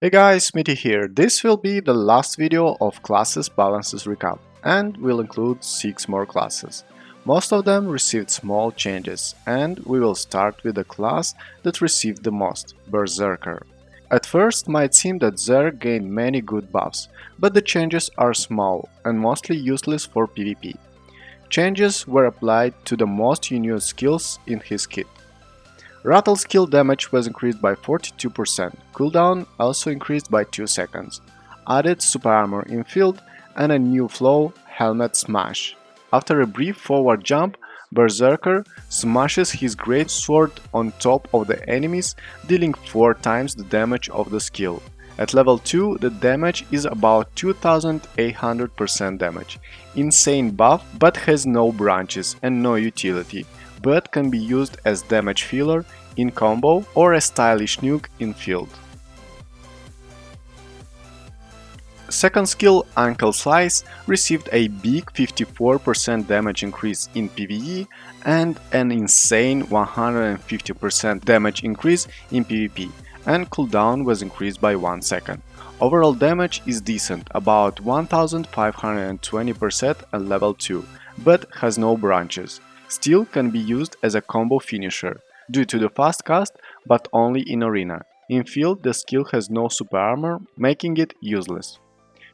Hey guys, Smitty here. This will be the last video of classes balances recap and will include 6 more classes. Most of them received small changes and we will start with the class that received the most, Berserker. At first might seem that Zerg gained many good buffs, but the changes are small and mostly useless for PvP. Changes were applied to the most unique skills in his kit. Rattle skill damage was increased by 42%, cooldown also increased by 2 seconds, added super armor in field and a new flow helmet smash. After a brief forward jump, Berserker smashes his great sword on top of the enemies, dealing 4 times the damage of the skill. At level 2, the damage is about 2800% damage. Insane buff, but has no branches and no utility but can be used as damage filler in combo or a stylish nuke in field. Second skill, Ankle Slice, received a big 54% damage increase in PvE and an insane 150% damage increase in PvP, and cooldown was increased by 1 second. Overall damage is decent, about 1520% at level 2, but has no branches. Still can be used as a combo finisher, due to the fast cast, but only in arena. In field the skill has no super armor, making it useless.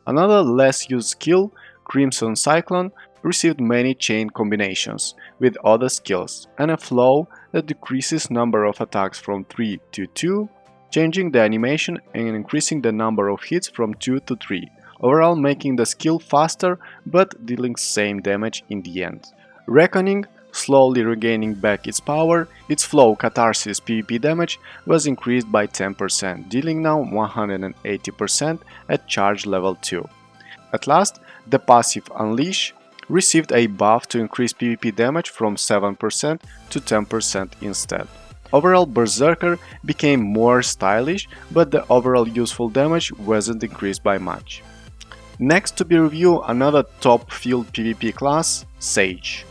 Another less used skill, Crimson Cyclone, received many chain combinations with other skills and a flow that decreases number of attacks from 3 to 2, changing the animation and increasing the number of hits from 2 to 3, overall making the skill faster but dealing same damage in the end. Reckoning slowly regaining back its power, its flow Catharsis PvP damage was increased by 10%, dealing now 180% at charge level 2. At last, the passive Unleash received a buff to increase PvP damage from 7% to 10% instead. Overall, Berserker became more stylish, but the overall useful damage wasn't increased by much. Next to be reviewed another top field PvP class, Sage.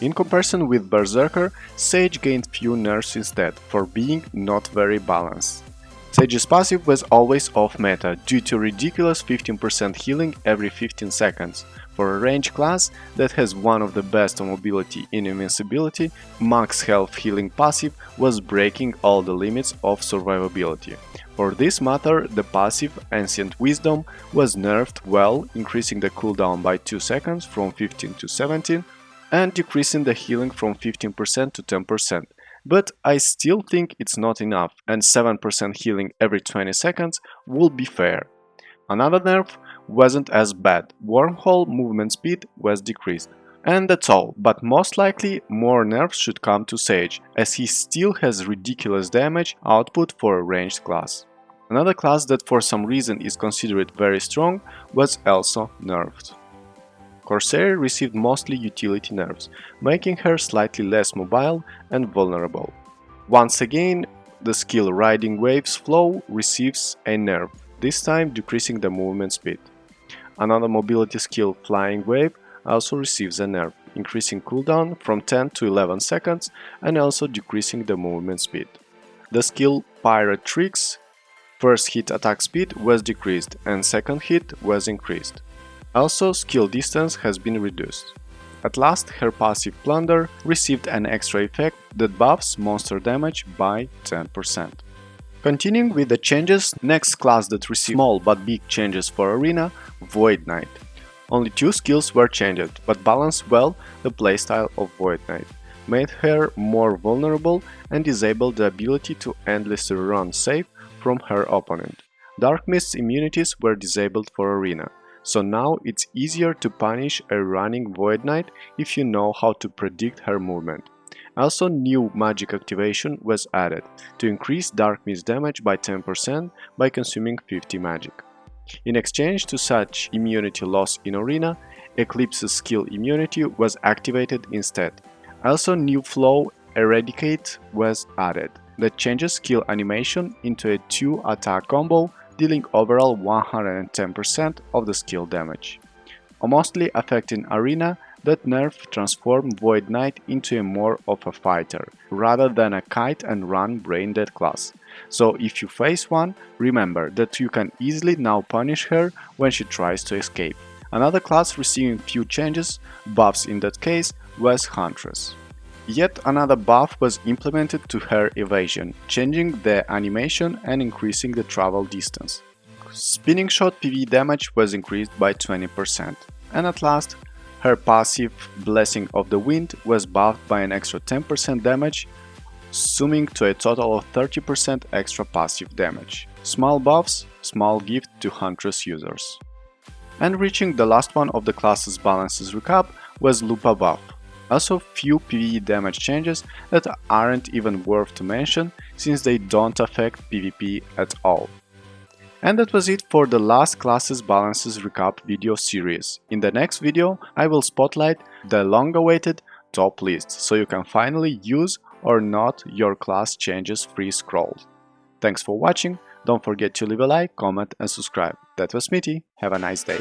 In comparison with Berserker, Sage gained few nerfs instead, for being not very balanced. Sage's passive was always off meta, due to ridiculous 15% healing every 15 seconds. For a range class that has one of the best on mobility in invincibility, max health healing passive was breaking all the limits of survivability. For this matter, the passive Ancient Wisdom was nerfed well, increasing the cooldown by 2 seconds from 15 to 17 and decreasing the healing from 15% to 10%. But I still think it's not enough and 7% healing every 20 seconds would be fair. Another nerf wasn't as bad, wormhole movement speed was decreased. And that's all, but most likely more nerfs should come to Sage, as he still has ridiculous damage output for a ranged class. Another class that for some reason is considered very strong was also nerfed. Corsair received mostly utility nerfs, making her slightly less mobile and vulnerable. Once again, the skill Riding Waves Flow receives a nerf, this time decreasing the movement speed. Another mobility skill Flying Wave also receives a nerf, increasing cooldown from 10 to 11 seconds and also decreasing the movement speed. The skill Pirate Tricks first hit attack speed was decreased and second hit was increased. Also, skill distance has been reduced. At last, her passive Plunder received an extra effect that buffs monster damage by 10%. Continuing with the changes, next class that received small but big changes for Arena, Void Knight. Only two skills were changed, but balanced well the playstyle of Void Knight, made her more vulnerable and disabled the ability to endlessly run safe from her opponent. Dark Mist's immunities were disabled for Arena, so now it's easier to punish a running Void Knight if you know how to predict her movement. Also new magic activation was added to increase Dark Mist damage by 10% by consuming 50 magic. In exchange to such immunity loss in Arena, Eclipse's skill immunity was activated instead. Also new flow Eradicate was added that changes skill animation into a 2 attack combo dealing overall 110% of the skill damage. Mostly affecting Arena, that nerf transformed Void Knight into a more of a fighter, rather than a kite and run brain dead class, So if you face one, remember that you can easily now punish her when she tries to escape. Another class receiving few changes, buffs in that case, was Huntress. Yet another buff was implemented to her evasion, changing the animation and increasing the travel distance. Spinning shot PV damage was increased by 20%. And at last, her passive Blessing of the Wind was buffed by an extra 10% damage, summing to a total of 30% extra passive damage. Small buffs, small gift to Huntress users. And reaching the last one of the class's balances recap was Lupa buff. Also few PvE damage changes that aren't even worth to mention since they don't affect PvP at all. And that was it for the last classes balances recap video series. In the next video I will spotlight the long-awaited top list so you can finally use or not your class changes free scroll. Thanks for watching, don't forget to leave a like, comment and subscribe. That was Smitty, have a nice day.